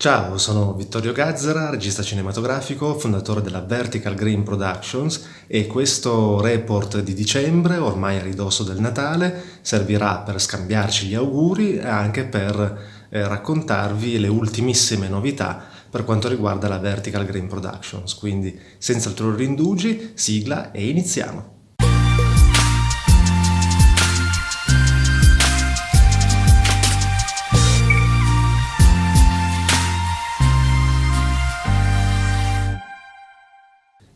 Ciao, sono Vittorio Gazzara, regista cinematografico, fondatore della Vertical Green Productions e questo report di dicembre, ormai a ridosso del Natale, servirà per scambiarci gli auguri e anche per eh, raccontarvi le ultimissime novità per quanto riguarda la Vertical Green Productions. Quindi senza ulteriori indugi, sigla e iniziamo!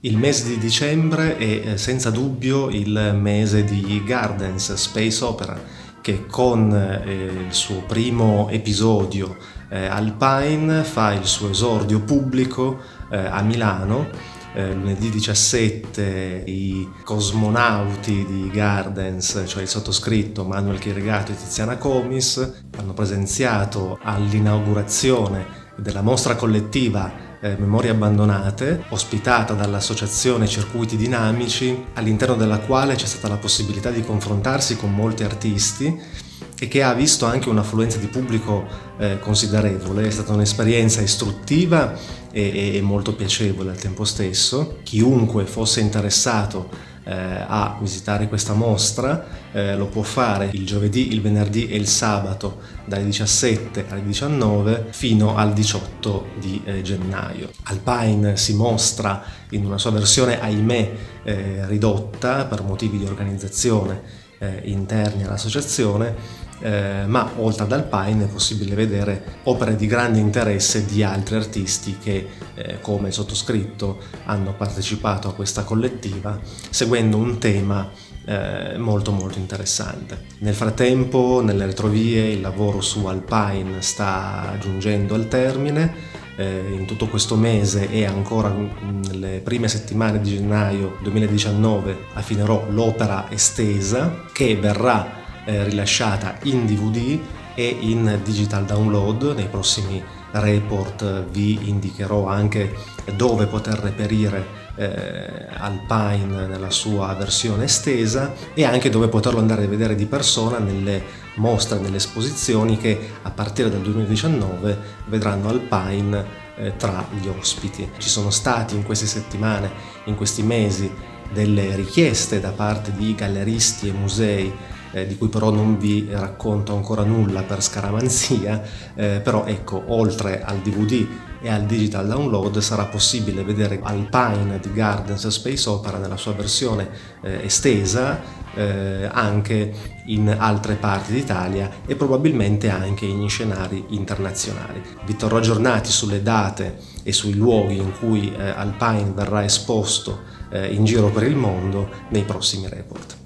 Il mese di dicembre è eh, senza dubbio il mese di Gardens Space Opera che con eh, il suo primo episodio eh, Alpine fa il suo esordio pubblico a Milano lunedì 17 i cosmonauti di Gardens, cioè il sottoscritto Manuel Chirigato e Tiziana Comis, hanno presenziato all'inaugurazione della mostra collettiva eh, Memorie Abbandonate, ospitata dall'associazione Circuiti Dinamici, all'interno della quale c'è stata la possibilità di confrontarsi con molti artisti e che ha visto anche un'affluenza di pubblico eh, considerevole. È stata un'esperienza istruttiva e, e molto piacevole al tempo stesso. Chiunque fosse interessato a visitare questa mostra eh, lo può fare il giovedì, il venerdì e il sabato dalle 17 alle 19 fino al 18 di eh, gennaio. Alpine si mostra in una sua versione ahimè eh, ridotta per motivi di organizzazione eh, interni all'associazione eh, ma oltre ad Alpine è possibile vedere opere di grande interesse di altri artisti che, eh, come il sottoscritto, hanno partecipato a questa collettiva seguendo un tema eh, molto molto interessante. Nel frattempo, nelle retrovie, il lavoro su Alpine sta giungendo al termine eh, in tutto questo mese e ancora nelle prime settimane di gennaio 2019 affinerò l'opera estesa che verrà eh, rilasciata in DVD e in digital download. Nei prossimi report vi indicherò anche dove poter reperire eh, Alpine nella sua versione estesa e anche dove poterlo andare a vedere di persona nelle mostre, nelle esposizioni che a partire dal 2019 vedranno Alpine eh, tra gli ospiti. Ci sono stati in queste settimane, in questi mesi, delle richieste da parte di galleristi e musei eh, di cui però non vi racconto ancora nulla per scaramanzia, eh, però ecco, oltre al DVD e al digital download sarà possibile vedere Alpine di Gardens Space Opera nella sua versione eh, estesa eh, anche in altre parti d'Italia e probabilmente anche in scenari internazionali. Vi terrò aggiornati sulle date e sui luoghi in cui eh, Alpine verrà esposto eh, in giro per il mondo nei prossimi report.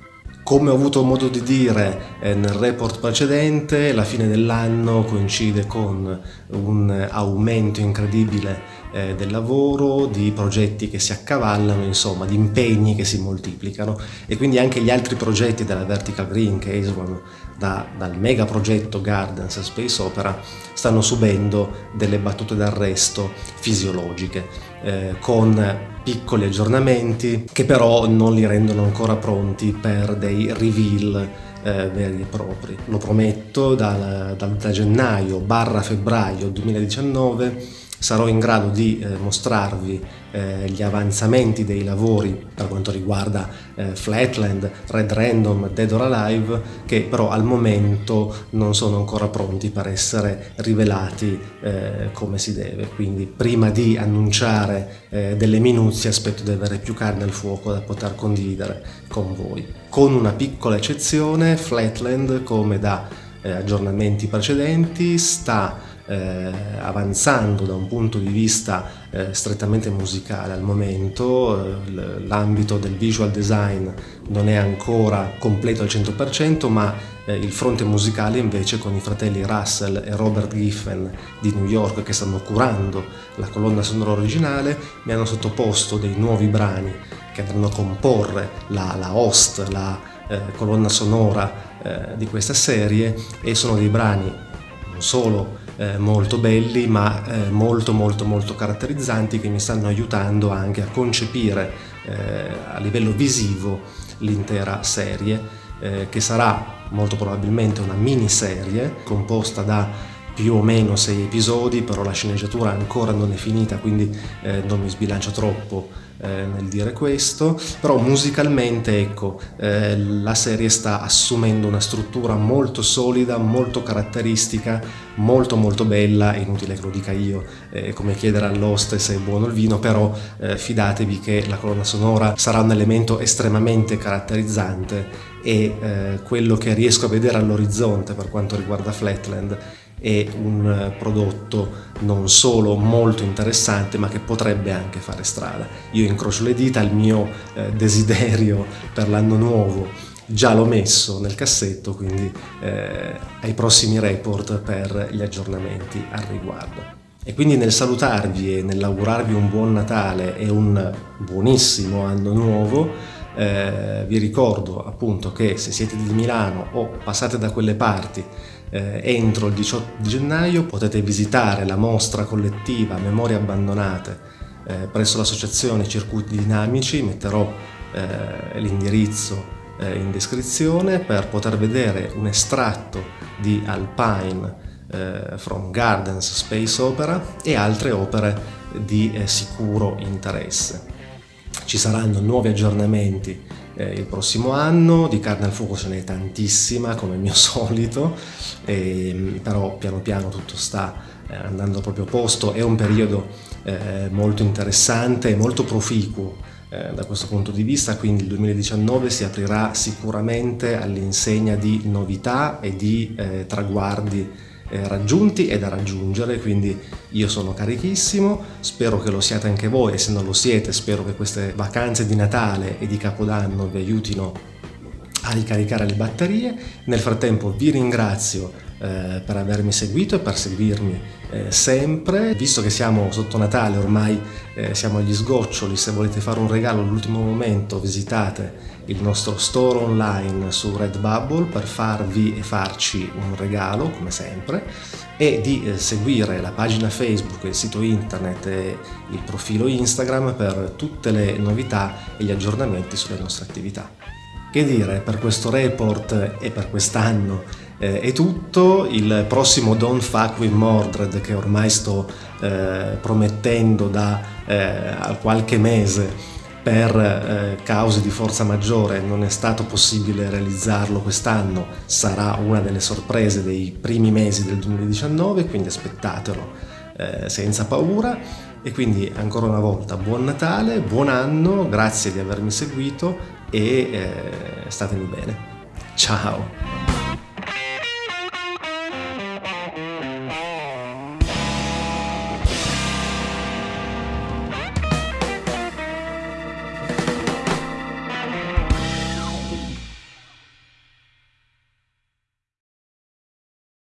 Come ho avuto modo di dire eh, nel report precedente, la fine dell'anno coincide con un aumento incredibile eh, del lavoro, di progetti che si accavallano, insomma, di impegni che si moltiplicano e quindi anche gli altri progetti della Vertical Green che esulano da, dal mega progetto Gardens Space Opera stanno subendo delle battute d'arresto fisiologiche eh, con piccoli aggiornamenti che però non li rendono ancora pronti per dei reveal eh, veri e propri. Lo prometto da, da, da gennaio barra febbraio 2019 sarò in grado di eh, mostrarvi eh, gli avanzamenti dei lavori per quanto riguarda eh, Flatland, Red Random, Dead or Alive che però al momento non sono ancora pronti per essere rivelati eh, come si deve. Quindi prima di annunciare eh, delle minuzie aspetto di avere più carne al fuoco da poter condividere con voi. Con una piccola eccezione Flatland come da eh, aggiornamenti precedenti sta eh, avanzando da un punto di vista eh, strettamente musicale al momento, eh, l'ambito del visual design non è ancora completo al 100% ma eh, il fronte musicale invece con i fratelli Russell e Robert Giffen di New York che stanno curando la colonna sonora originale mi hanno sottoposto dei nuovi brani che andranno a comporre la, la host, la eh, colonna sonora eh, di questa serie e sono dei brani non solo eh, molto belli ma eh, molto molto molto caratterizzanti che mi stanno aiutando anche a concepire eh, a livello visivo l'intera serie eh, che sarà molto probabilmente una miniserie composta da più o meno sei episodi, però la sceneggiatura ancora non è finita, quindi eh, non mi sbilancio troppo eh, nel dire questo, però musicalmente ecco, eh, la serie sta assumendo una struttura molto solida, molto caratteristica, molto molto bella, inutile che lo dica io, è come chiedere all'host se è buono il vino, però eh, fidatevi che la colonna sonora sarà un elemento estremamente caratterizzante e eh, quello che riesco a vedere all'orizzonte per quanto riguarda Flatland è un eh, prodotto non solo molto interessante ma che potrebbe anche fare strada. Io incrocio le dita, il mio eh, desiderio per l'anno nuovo già l'ho messo nel cassetto, quindi eh, ai prossimi report per gli aggiornamenti al riguardo. E quindi nel salutarvi e nell'augurarvi un buon Natale e un buonissimo anno nuovo, eh, vi ricordo appunto che se siete di Milano o passate da quelle parti eh, entro il 18 di gennaio potete visitare la mostra collettiva Memorie abbandonate eh, presso l'associazione Circuiti Dinamici, metterò eh, l'indirizzo eh, in descrizione per poter vedere un estratto di Alpine eh, from Gardens Space Opera e altre opere di eh, sicuro interesse. Ci saranno nuovi aggiornamenti eh, il prossimo anno, di carne al fuoco ce n'è tantissima come mio solito, e, però piano piano tutto sta eh, andando proprio a posto, è un periodo eh, molto interessante e molto proficuo eh, da questo punto di vista, quindi il 2019 si aprirà sicuramente all'insegna di novità e di traguardi raggiunti e da raggiungere, quindi io sono carichissimo, spero che lo siate anche voi e se non lo siete spero che queste vacanze di Natale e di Capodanno vi aiutino a ricaricare le batterie. Nel frattempo vi ringrazio eh, per avermi seguito e per seguirmi eh, sempre. Visto che siamo sotto Natale, ormai eh, siamo agli sgoccioli, se volete fare un regalo all'ultimo momento visitate il nostro store online su Redbubble per farvi e farci un regalo, come sempre, e di eh, seguire la pagina Facebook, il sito internet e il profilo Instagram per tutte le novità e gli aggiornamenti sulle nostre attività. Che dire, per questo report e per quest'anno eh, è tutto, il prossimo Don't Fuck With Mordred che ormai sto eh, promettendo da eh, qualche mese per eh, cause di forza maggiore non è stato possibile realizzarlo quest'anno, sarà una delle sorprese dei primi mesi del 2019, quindi aspettatelo eh, senza paura. E quindi ancora una volta buon Natale, buon anno, grazie di avermi seguito e eh, statemi bene. Ciao!